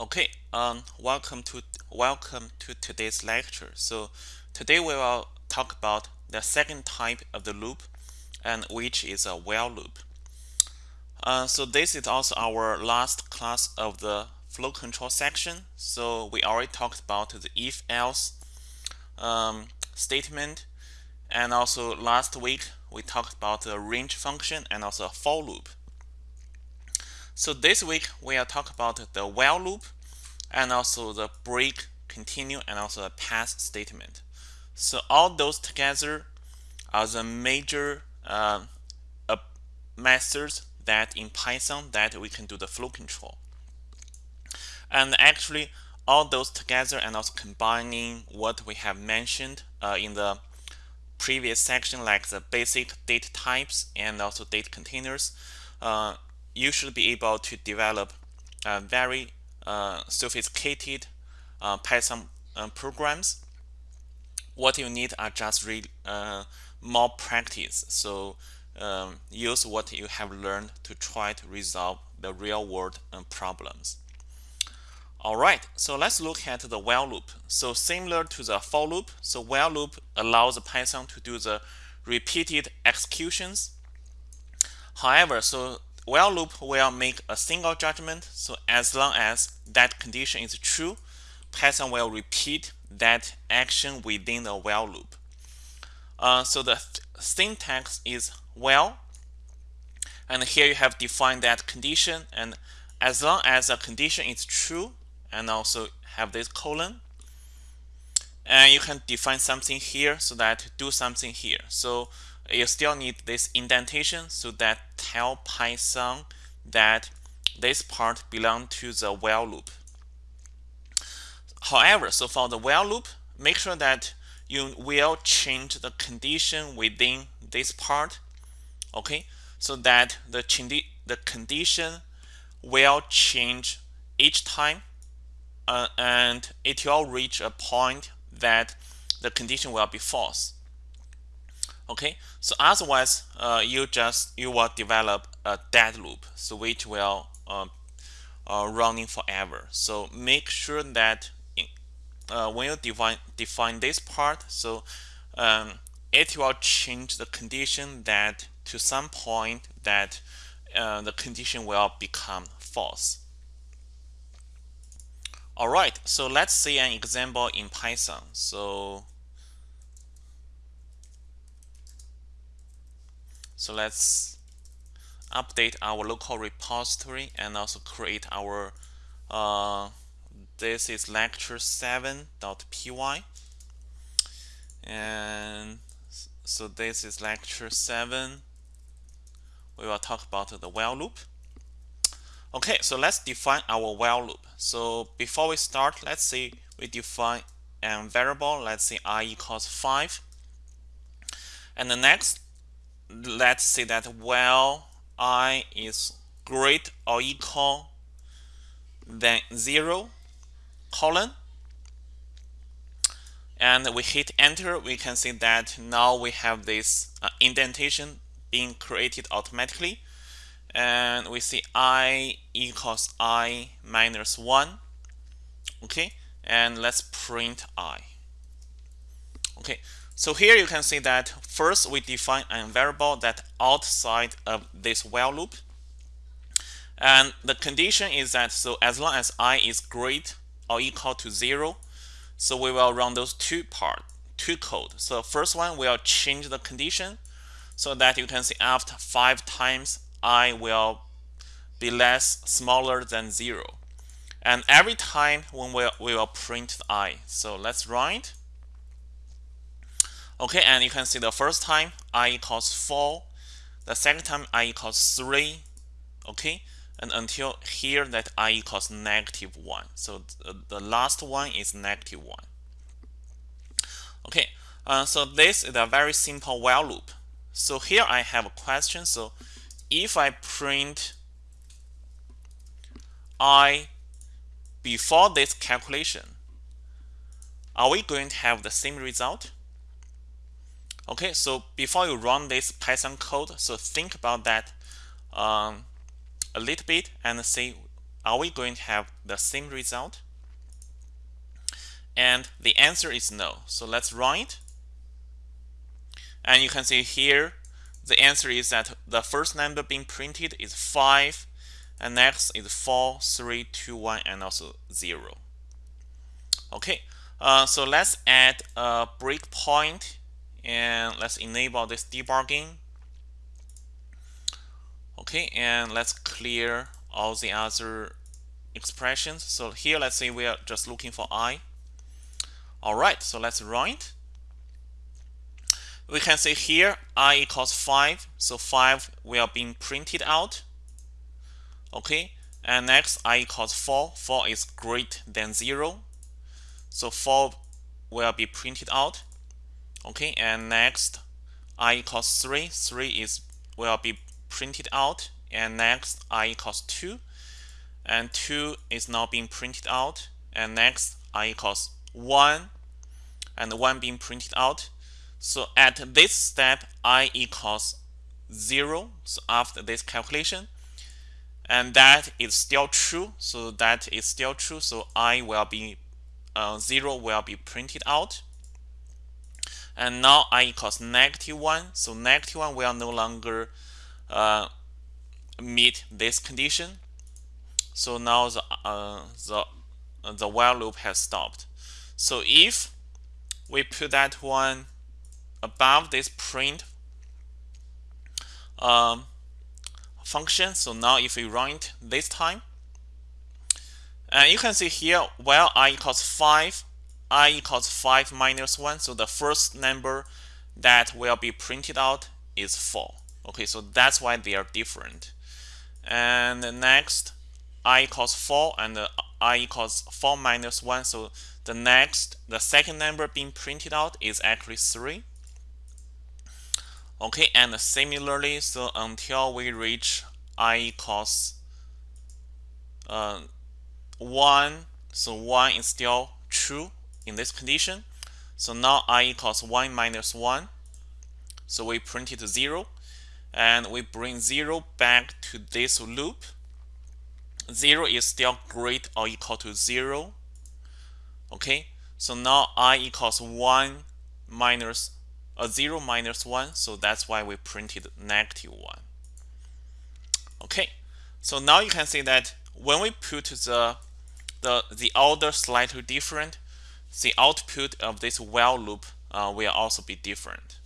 Okay, um, welcome to welcome to today's lecture. So today we will talk about the second type of the loop, and which is a while loop. Uh, so this is also our last class of the flow control section. So we already talked about the if-else um, statement, and also last week we talked about the range function and also a for loop. So this week we are talking about the while loop and also the break, continue, and also the pass statement. So all those together are the major uh, uh, methods that in Python that we can do the flow control. And actually all those together and also combining what we have mentioned uh, in the previous section like the basic data types and also data containers uh, you should be able to develop very uh, sophisticated uh, Python uh, programs. What you need are just uh, more practice. So um, use what you have learned to try to resolve the real world uh, problems. All right, so let's look at the while loop. So similar to the for loop, so while loop allows Python to do the repeated executions. However, so while loop will make a single judgment. So as long as that condition is true, Python will repeat that action within the while loop. Uh, so the th syntax is while, and here you have defined that condition. And as long as the condition is true, and also have this colon, and you can define something here so that do something here. So you still need this indentation so that tell Python that this part belong to the while loop. However, so for the while loop, make sure that you will change the condition within this part, okay, so that the, the condition will change each time uh, and it will reach a point that the condition will be false okay? So otherwise uh, you just you will develop a dead loop so which will uh, uh, running forever. So make sure that in, uh, when you define define this part so um, it will change the condition that to some point that uh, the condition will become false. All right so let's see an example in Python. So So let's update our local repository and also create our uh, this is lecture 7.py and so this is lecture 7 we will talk about the while loop. Okay so let's define our while loop. So before we start let's say we define a variable. Let's say i equals 5 and the next let's say that while i is greater or equal than 0 colon. And we hit enter we can see that now we have this uh, indentation being created automatically. And we see i equals i minus 1 okay? And let's print i. Okay so here you can see that first we define a variable that outside of this while loop. And the condition is that so as long as i is greater or equal to 0, so we will run those two part, two code. So first one we will change the condition so that you can see after 5 times i will be less smaller than 0. And every time when we, we will print i. So let's it. Okay, and you can see the first time i equals 4, the second time i equals 3, okay, and until here that i equals negative 1. So th the last one is negative 1. Okay, uh, so this is a very simple while loop. So here I have a question. So if I print i before this calculation, are we going to have the same result? Okay, so before you run this Python code, so think about that um, a little bit and see are we going to have the same result? And the answer is no. So let's run it. And you can see here, the answer is that the first number being printed is 5, and next is 4, 3, 2, 1, and also 0. Okay, uh, so let's add a breakpoint and let's enable this debugging. Okay, and let's clear all the other expressions. So here, let's say we are just looking for i. All right, so let's run it. We can see here i equals 5, so 5 will be printed out. Okay, and next i equals 4, 4 is greater than 0. So 4 will be printed out. Okay, and next i equals 3, 3 is will be printed out. And next i equals 2, and 2 is now being printed out. And next i equals 1, and 1 being printed out. So at this step, i equals 0, so after this calculation, and that is still true, so that is still true, so i will be uh, 0 will be printed out. And now i equals negative 1. So negative 1 will no longer uh, meet this condition. So now the, uh, the, the while loop has stopped. So if we put that one above this print um, function, so now if we run it this time, and you can see here, while i equals 5, i equals 5 minus 1. So the first number that will be printed out is 4. Okay, so that's why they are different. And next, i equals 4 and i equals 4 minus 1. So the next, the second number being printed out is actually 3. Okay, and similarly, so until we reach i equals uh, 1 so 1 is still true in this condition. So now i equals 1 minus 1 so we print it 0 and we bring 0 back to this loop. 0 is still great or equal to 0 okay so now i equals 1 minus a uh, 0 minus 1 so that's why we printed negative 1 okay so now you can see that when we put the the, the order slightly different, the output of this while loop uh, will also be different.